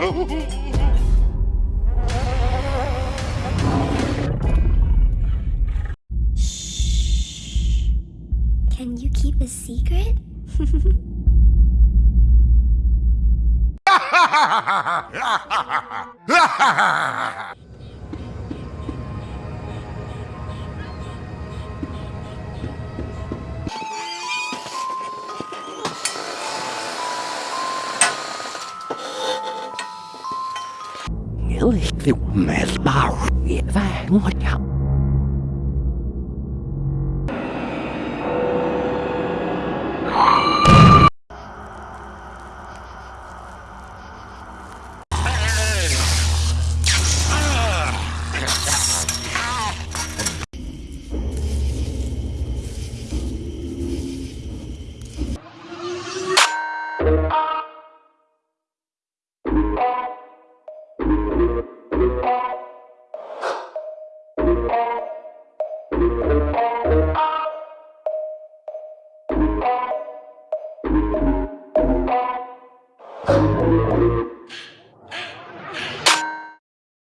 Can you keep a secret? điều mẹ bao nghĩa vàng ngọt nhạo Thank